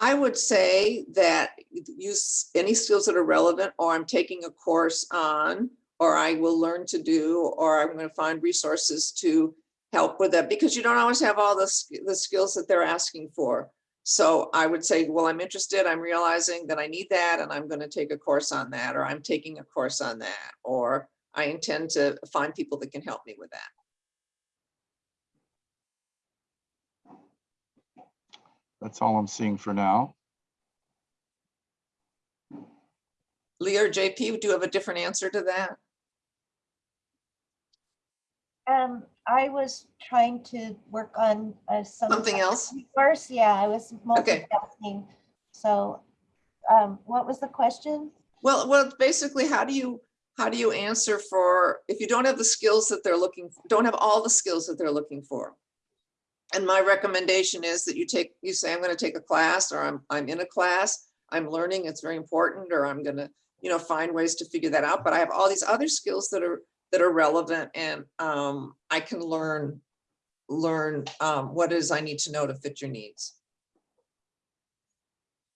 I would say that use any skills that are relevant, or I'm taking a course on, or I will learn to do, or I'm going to find resources to help with that, because you don't always have all the, the skills that they're asking for. So I would say, well, I'm interested, I'm realizing that I need that, and I'm going to take a course on that, or I'm taking a course on that, or I intend to find people that can help me with that. That's all I'm seeing for now. Leah or JP, do you have a different answer to that? Um, I was trying to work on uh, some. Something else? First, yeah, I was Okay. multitasking. So um, what was the question? Well, well, basically, how do you, how do you answer for, if you don't have the skills that they're looking, for, don't have all the skills that they're looking for? And my recommendation is that you take, you say, I'm gonna take a class, or I'm, I'm in a class, I'm learning, it's very important, or I'm gonna, you know, find ways to figure that out, but I have all these other skills that are, that are relevant, and um, I can learn, learn um, what it is I need to know to fit your needs.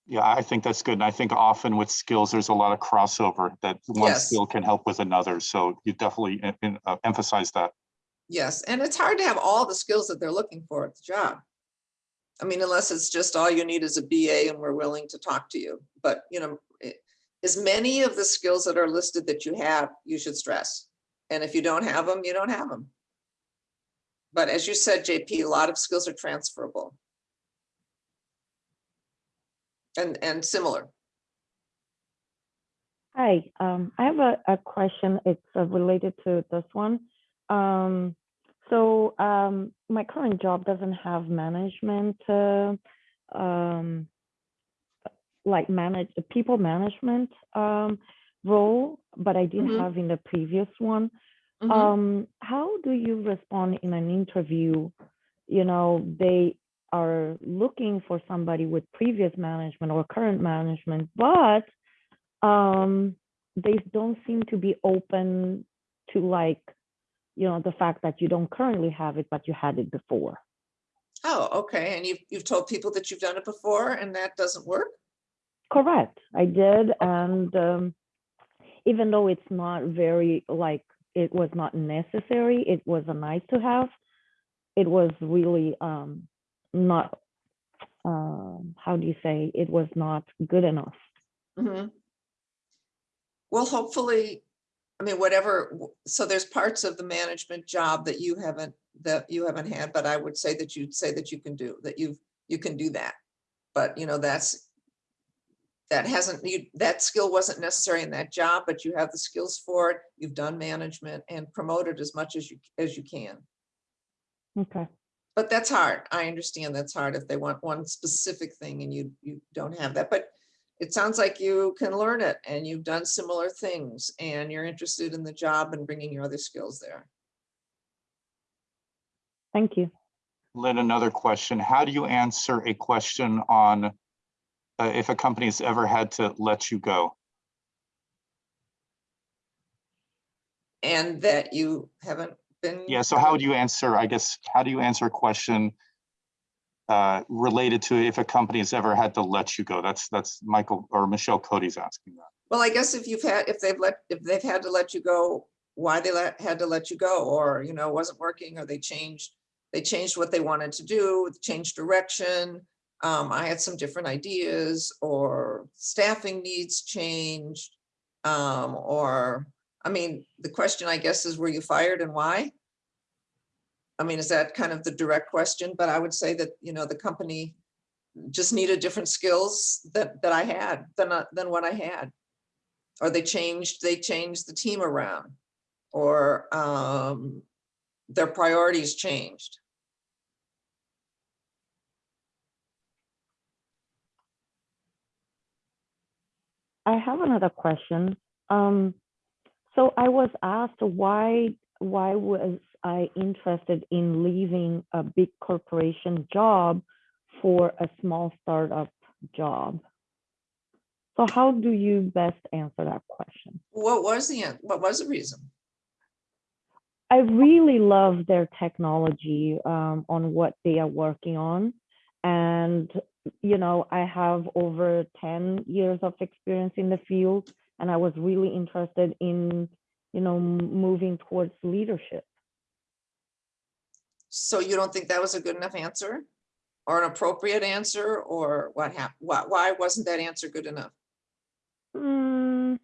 Yeah, I think that's good. And I think often with skills, there's a lot of crossover that one Yes. skill can help with another. So you definitely em- em- uh, emphasize that. Yes, and it's hard to have all the skills that they're looking for at the job. I mean, unless it's just all you need is a BA and we're willing to talk to you, but you know, it- as many of the skills that are listed that you have, you should stress. And if you don't have them, you don't have them. But as you said, JP, a lot of skills are transferable. And, and similar. Hi, um, I have a, a question. It's uh, related to this one. Um, so um, my current job doesn't have management, uh, um, like manage the people management um, role, but I did Mhm. have in the previous one. Mhm. Um, how do you respond in an interview? You know, they are looking for somebody with previous management or current management, but um, they don't seem to be open to like, you know, the fact that you don't currently have it, but you had it before. Oh, okay, and you've, you've told people that you've done it before and that doesn't work? Correct, I did, and um, even though it's not very like it was not necessary, it was a nice to have. It was really um, not. Um, how do you say? It was not good enough. Mhm. Well, hopefully, I mean, whatever, so there's parts of the management job that you haven't, that you haven't had, but I would say that you'd say that you can do, that you, you can do that. But, you know, that's, that hasn't, you, that skill wasn't necessary in that job, but you have the skills for it. You've done management and promoted as much as you, as you can. Okay. But that's hard. I understand that's hard if they want one specific thing and you, you don't have that, but it sounds like you can learn it and you've done similar things and you're interested in the job and bringing your other skills there. Thank you. Lynn, another question. How do you answer a question on uh, if a company has ever had to let you go? And that you haven't been. Yeah, so how would you answer, I guess, how do you answer a question uh, related to if a company has ever had to let you go? That's, that's Michael or Michelle Cody's asking that. Well, I guess if you've had, if they've let, if they've had to let you go, why they let, had to let you go, or, you know, it wasn't working, or they changed, they changed what they wanted to do, changed direction. Um, I had some different ideas, or staffing needs changed. Um, or, I mean, the question, I guess, is were you fired and why? I mean, is that kind of the direct question? But I would say that, you know, the company just needed different skills that, that I had than, uh, than what I had. Or they changed, they changed the team around, or um, their priorities changed. I have another question. Um, so I was asked why why was I interested in leaving a big corporation job for a small startup job? So how do you best answer that question? What was the, what was the reason? I really love their technology um, on what they are working on. And, you know, I have over 10 years of experience in the field, and I was really interested in, you know, moving towards leadership. So you don't think that was a good enough answer? Or an appropriate answer, or what happened? Why, why wasn't that answer good enough? Mm,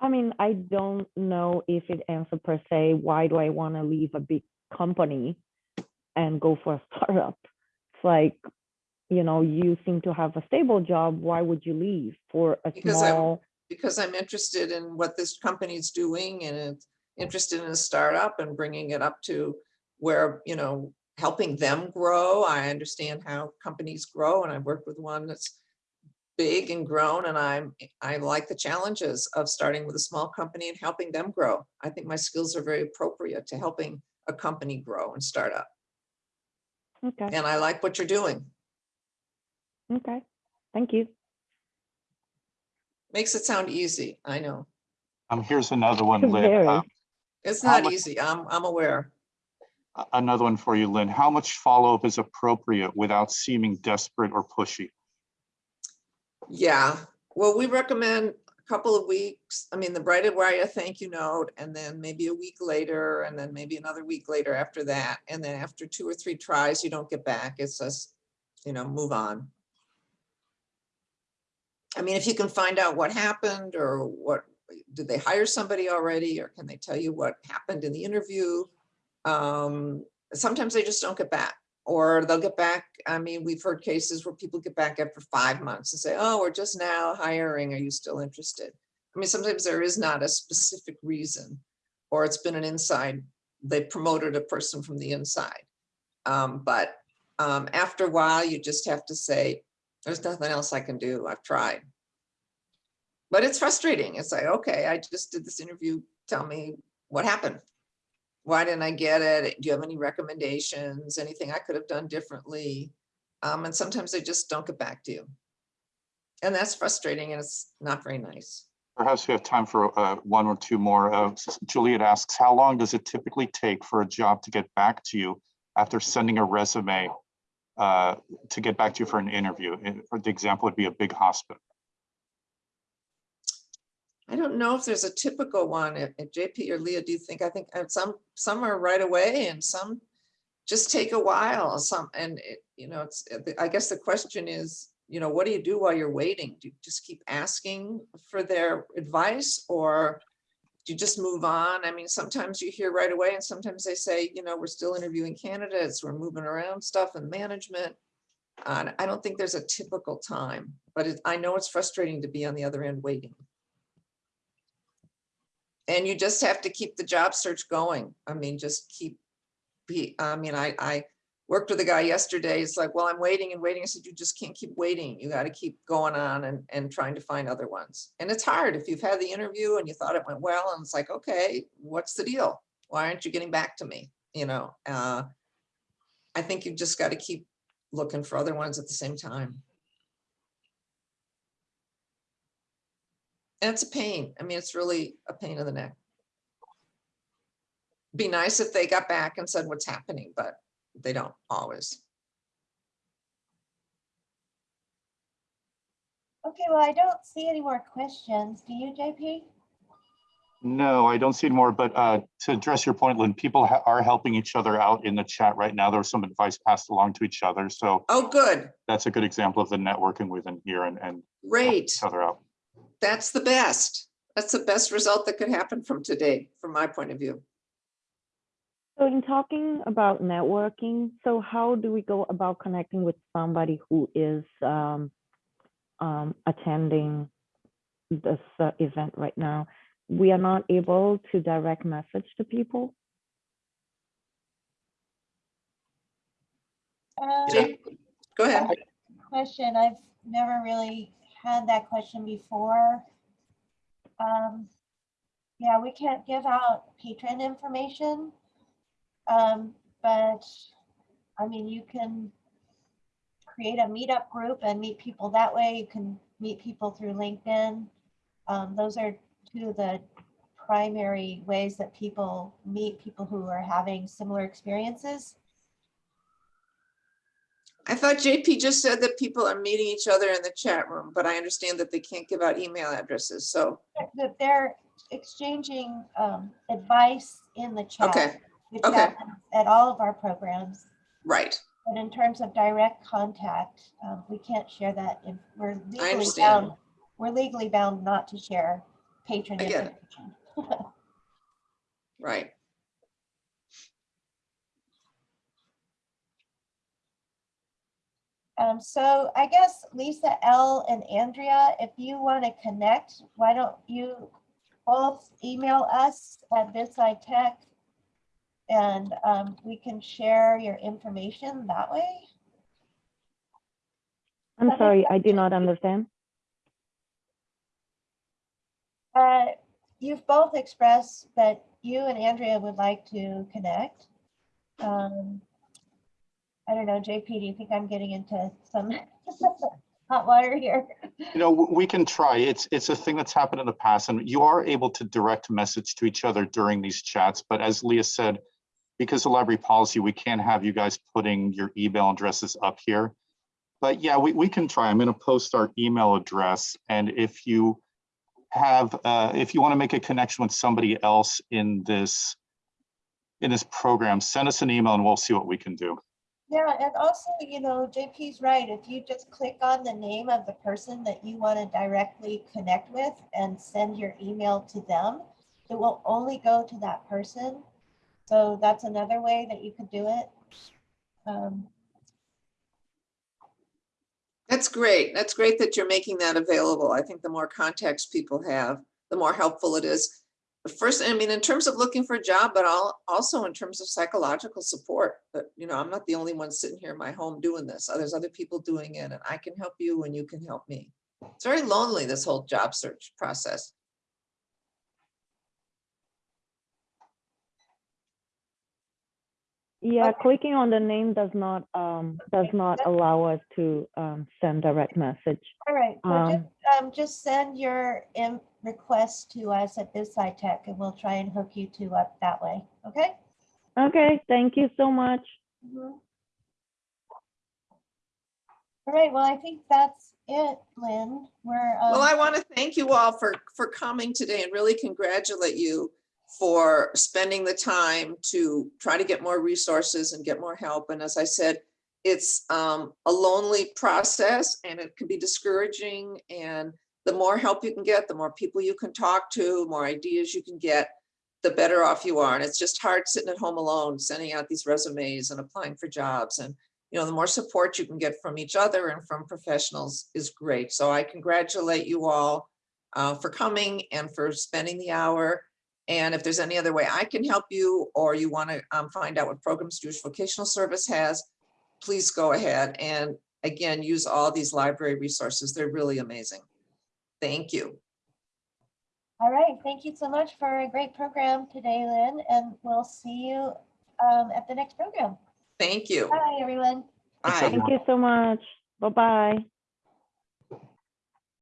I mean, I don't know if it answers per se, why do I want to leave a big company and go for a startup? It's like, you know, you seem to have a stable job. Why would you leave for a Because I'm- small? because I'm interested in what this company's doing and it's interested in a startup and bringing it up to where, you know, helping them grow. I understand how companies grow and I've worked with one that's big and grown and I'm, I like the challenges of starting with a small company and helping them grow. I think my skills are very appropriate to helping a company grow and start up. Okay, And I like what you're doing. Okay, thank you. Makes it sound easy. I know. Um, here's another one, Lynn. Very. Um, It's How not much- easy. I'm, I'm aware. a- Another one for you, Lynn. How much follow-up is appropriate without seeming desperate or pushy? Yeah, well, we recommend a couple of weeks. I mean, the Bright Wire thank you note, and then maybe a week later, and then maybe another week later after that. And then after two or three tries, you don't get back. It's just, you know, move on. I mean, if you can find out what happened or what, did they hire somebody already? Or can they tell you what happened in the interview? Um, sometimes they just don't get back. Or they'll get back, I mean, we've heard cases where people get back after five months and say, oh, we're just now hiring, are you still interested? I mean, sometimes there is not a specific reason, or it's been an inside, they promoted a person from the inside. Um, but um, after a while, you just have to say, there's nothing else I can do, I've tried. But it's frustrating, it's like, okay, I just did this interview, tell me what happened. Why didn't I get it? Do you have any recommendations? Anything I could have done differently? Um, and sometimes they just don't get back to you. And that's frustrating and it's not very nice. Perhaps we have time for uh, one or two more. Uh, Juliet asks, how long does it typically take for a job to get back to you after sending a resume uh, to get back to you for an interview? For the example would be a big hospital. I don't know if there's a typical one. If if JP or Leah, do you think, I think uh, some, some are right away and some just take a while, some, and it, you know, it's, uh, I guess the question is, you know, what do you do while you're waiting? Do you just keep asking for their advice or do you just move on? I mean, sometimes you hear right away and sometimes they say, you know, we're still interviewing candidates, we're moving around stuff and management. Uh, I don't think there's a typical time, but it- I know it's frustrating to be on the other end waiting. And you just have to keep the job search going. I mean, just keep, be, I mean, I, I worked with a guy yesterday. It's like, well, I'm waiting and waiting. I said, you just can't keep waiting. You got to keep going on and, and trying to find other ones. And it's hard if you've had the interview and you thought it went well and it's like, okay, what's the deal? Why aren't you getting back to me? You know, uh, I think you've just got to keep looking for other ones at the same time. And it's a pain. I mean, it's really a pain in the neck. Be nice if they got back and said what's happening, but they don't always. Okay, well, I don't see any more questions. Do you, JP? No, I don't see any more, but uh, to address your point, Lynn, people are helping each other out in the chat right now. There's some advice passed along to each other. So Oh, good, that's a good example of the networking within here and, and great. each other out. That's the best. That's the best result that could happen from today, from my point of view. So in talking about networking, so how do we go about connecting with somebody who is um, um, attending this uh, event right now? We are not able to direct message to people. Um, Jay, Go ahead. question. I've never really had that question before. Um, yeah, we can't give out patron information. Um, but I mean, you can create a meetup group and meet people that way. You can meet people through LinkedIn. Um, those are two of the primary ways that people meet people who are having similar experiences. I thought JP just said that people are meeting each other in the chat room, but I understand that they can't give out email addresses. So, that they're exchanging um, advice in the chat. okay, okay. happens At all of our programs, right. but in terms of direct contact, um, we can't share that. If We're legally understand. bound. We're legally bound not to share patron I get it. information. Right. Um, so I guess Lisa, L and Andrea, if you want to connect, why don't you both email us at BizSci And um, we can share your information that way. I'm Okay. sorry, I do not understand. Uh, You've both expressed that you and Andrea would like to connect. Um, I don't know, JP, do you think I'm getting into some hot water here? You know, we can try. It's, it's a thing that's happened in the past and you are able to direct message to each other during these chats. But as Leah said, because of library policy, we can't have you guys putting your email addresses up here. But yeah, we, we can try. I'm going to post our email address. And if you have, uh, if you want to make a connection with somebody else in this, in this program, send us an email and we'll see what we can do. Yeah, and also, you know, JP's right. If you just click on the name of the person that you want to directly connect with and send your email to them, it will only go to that person. So that's another way that you could do it. Um, That's great. That's great that you're making that available. I think the more context people have, the more helpful it is. First, I mean, in terms of looking for a job, but al- also in terms of psychological support. But, you know, I'm not the only one sitting here in my home doing this. There's other people doing it and I can help you and you can help me. It's very lonely, this whole job search process. Yeah, Okay. clicking on the name does not um, does not allow us to um, send direct message. All right, so Um, just, um, just send your in request to us at BizSci Tech and we'll try and hook you two up that way, okay? Okay, thank you so much. Mhm. All right, well, I think that's it, Lynn. We're, Well, um, I want to thank you all for, for coming today and really congratulate you for spending the time to try to get more resources and get more help. And as I said, it's um, a lonely process and it can be discouraging. And the more help you can get, the more people you can talk to, more ideas you can get, the better off you are. And it's just hard sitting at home alone, sending out these resumes and applying for jobs. And you know, the more support you can get from each other and from professionals is great. So I congratulate you all uh, for coming and for spending the hour. And if there's any other way I can help you, or you want to um, find out what programs Jewish Vocational Service has, please go ahead. And again, use all these library resources. They're really amazing. Thank you. all right, thank you so much for a great program today, Lynn, and we'll see you um, at the next program. Thank you. Bye, everyone. Bye. everyone. Thank you so much. Bye bye.